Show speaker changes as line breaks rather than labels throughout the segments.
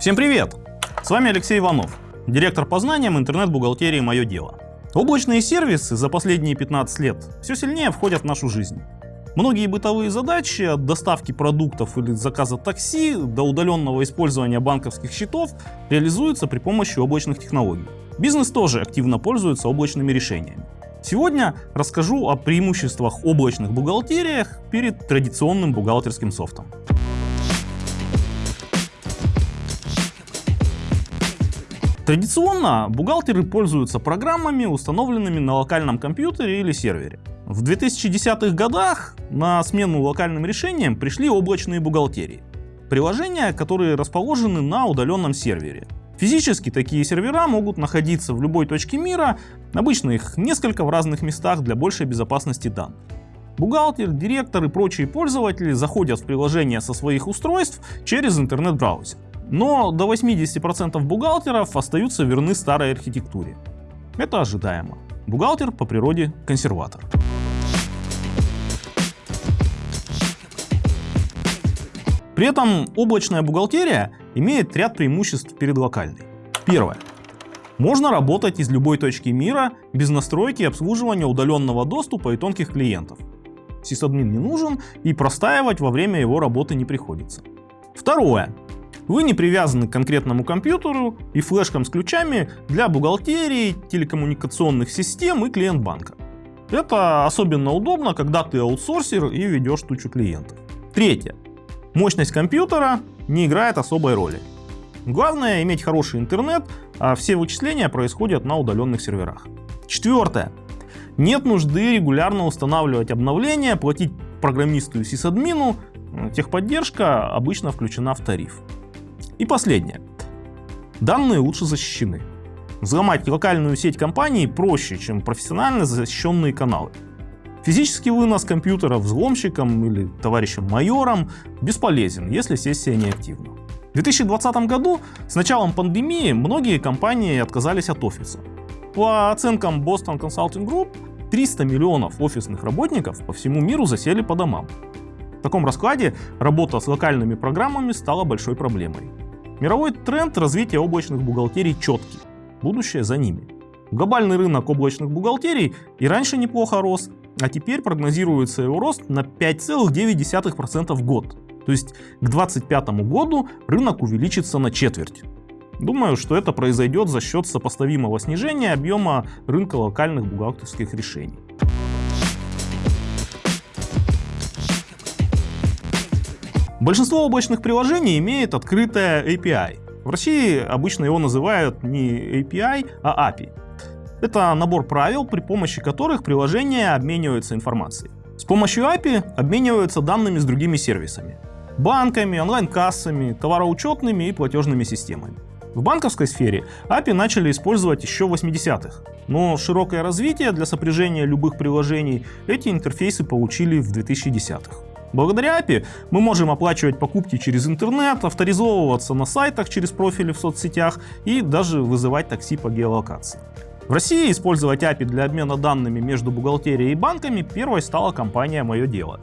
Всем привет! С вами Алексей Иванов, директор по знаниям интернет-бухгалтерии «Мое дело». Облачные сервисы за последние 15 лет все сильнее входят в нашу жизнь. Многие бытовые задачи от доставки продуктов или заказа такси до удаленного использования банковских счетов реализуются при помощи облачных технологий. Бизнес тоже активно пользуется облачными решениями. Сегодня расскажу о преимуществах облачных бухгалтериях перед традиционным бухгалтерским софтом. Традиционно бухгалтеры пользуются программами, установленными на локальном компьютере или сервере. В 2010-х годах на смену локальным решениям пришли облачные бухгалтерии. Приложения, которые расположены на удаленном сервере. Физически такие сервера могут находиться в любой точке мира, обычно их несколько в разных местах для большей безопасности данных. Бухгалтер, директор и прочие пользователи заходят в приложение со своих устройств через интернет-браузер. Но до 80% бухгалтеров остаются верны старой архитектуре. Это ожидаемо. Бухгалтер по природе консерватор. При этом облачная бухгалтерия имеет ряд преимуществ перед локальной. Первое. Можно работать из любой точки мира без настройки обслуживания удаленного доступа и тонких клиентов. Сисадмин не нужен и простаивать во время его работы не приходится. Второе. Вы не привязаны к конкретному компьютеру и флешкам с ключами для бухгалтерии, телекоммуникационных систем и клиент банка. Это особенно удобно, когда ты аутсорсер и ведешь тучу клиентов. Третье. Мощность компьютера не играет особой роли. Главное иметь хороший интернет, а все вычисления происходят на удаленных серверах. Четвертое. Нет нужды регулярно устанавливать обновления, платить программисту и сисадмину, техподдержка обычно включена в тариф. И последнее. Данные лучше защищены. Взломать локальную сеть компании проще, чем профессионально защищенные каналы. Физический вынос компьютера взломщиком или товарищем майором бесполезен, если сессия неактивна. В 2020 году с началом пандемии многие компании отказались от офиса. По оценкам Boston Consulting Group, 300 миллионов офисных работников по всему миру засели по домам. В таком раскладе работа с локальными программами стала большой проблемой. Мировой тренд развития облачных бухгалтерий четкий. Будущее за ними. Глобальный рынок облачных бухгалтерий и раньше неплохо рос, а теперь прогнозируется его рост на 5,9% в год. То есть к 2025 году рынок увеличится на четверть. Думаю, что это произойдет за счет сопоставимого снижения объема рынка локальных бухгалтерских решений. Большинство облачных приложений имеет открытое API. В России обычно его называют не API, а API. Это набор правил, при помощи которых приложения обмениваются информацией. С помощью API обмениваются данными с другими сервисами. Банками, онлайн-кассами, товароучетными и платежными системами. В банковской сфере API начали использовать еще в 80-х, но широкое развитие для сопряжения любых приложений эти интерфейсы получили в 2010-х. Благодаря API мы можем оплачивать покупки через интернет, авторизовываться на сайтах через профили в соцсетях и даже вызывать такси по геолокации. В России использовать API для обмена данными между бухгалтерией и банками первой стала компания «Мое дело».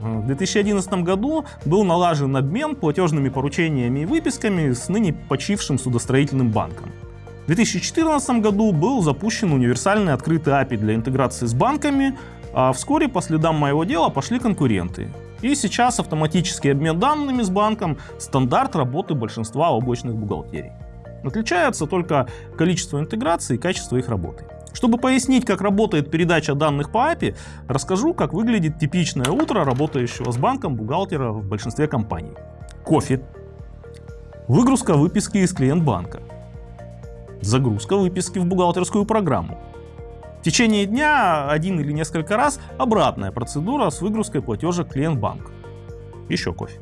В 2011 году был налажен обмен платежными поручениями и выписками с ныне почившим судостроительным банком. В 2014 году был запущен универсальный открытый API для интеграции с банками, а вскоре по следам моего дела пошли конкуренты. И сейчас автоматический обмен данными с банком – стандарт работы большинства облачных бухгалтерий. Отличается только количество интеграций и качество их работы. Чтобы пояснить, как работает передача данных по API, расскажу, как выглядит типичное утро работающего с банком бухгалтера в большинстве компаний. Кофе. Выгрузка выписки из клиент банка. Загрузка выписки в бухгалтерскую программу. Течение дня один или несколько раз обратная процедура с выгрузкой платежа клиент-банк. Еще кофе.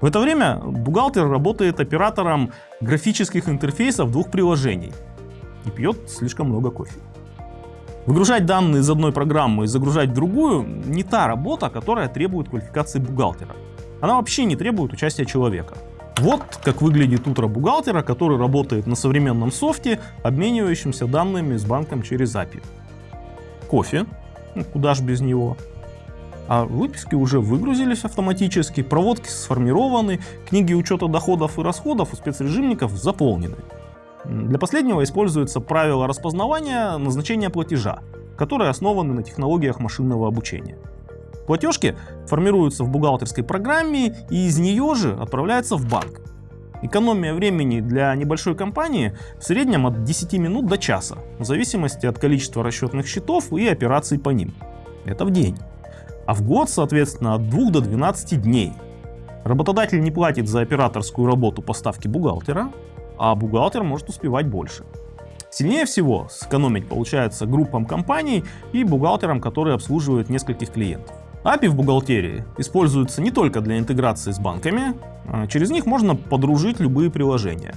В это время бухгалтер работает оператором графических интерфейсов двух приложений и пьет слишком много кофе. Выгружать данные из одной программы и загружать в другую не та работа, которая требует квалификации бухгалтера. Она вообще не требует участия человека. Вот как выглядит утро бухгалтера, который работает на современном софте, обменивающемся данными с банком через API. Кофе, ну, куда ж без него. а выписки уже выгрузились автоматически, проводки сформированы, книги учета доходов и расходов у спецрежимников заполнены. Для последнего используется правило распознавания назначения платежа, которые основаны на технологиях машинного обучения. Платежки формируются в бухгалтерской программе и из нее же отправляются в банк. Экономия времени для небольшой компании в среднем от 10 минут до часа, в зависимости от количества расчетных счетов и операций по ним. Это в день. А в год, соответственно, от 2 до 12 дней. Работодатель не платит за операторскую работу поставки бухгалтера, а бухгалтер может успевать больше. Сильнее всего сэкономить получается группам компаний и бухгалтерам, которые обслуживают нескольких клиентов. API в бухгалтерии используются не только для интеграции с банками, а через них можно подружить любые приложения.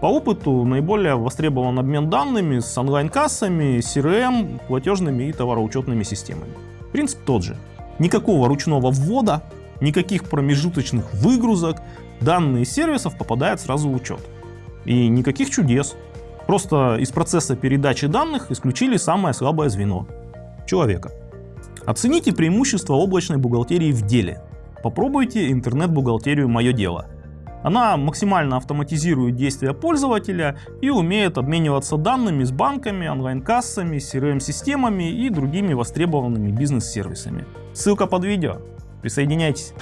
По опыту наиболее востребован обмен данными с онлайн-кассами, CRM, платежными и товароучетными системами. Принцип тот же. Никакого ручного ввода, никаких промежуточных выгрузок, данные сервисов попадают сразу в учет. И никаких чудес. Просто из процесса передачи данных исключили самое слабое звено – человека. Оцените преимущества облачной бухгалтерии в деле. Попробуйте интернет-бухгалтерию «Мое дело». Она максимально автоматизирует действия пользователя и умеет обмениваться данными с банками, онлайн-кассами, CRM-системами и другими востребованными бизнес-сервисами. Ссылка под видео. Присоединяйтесь.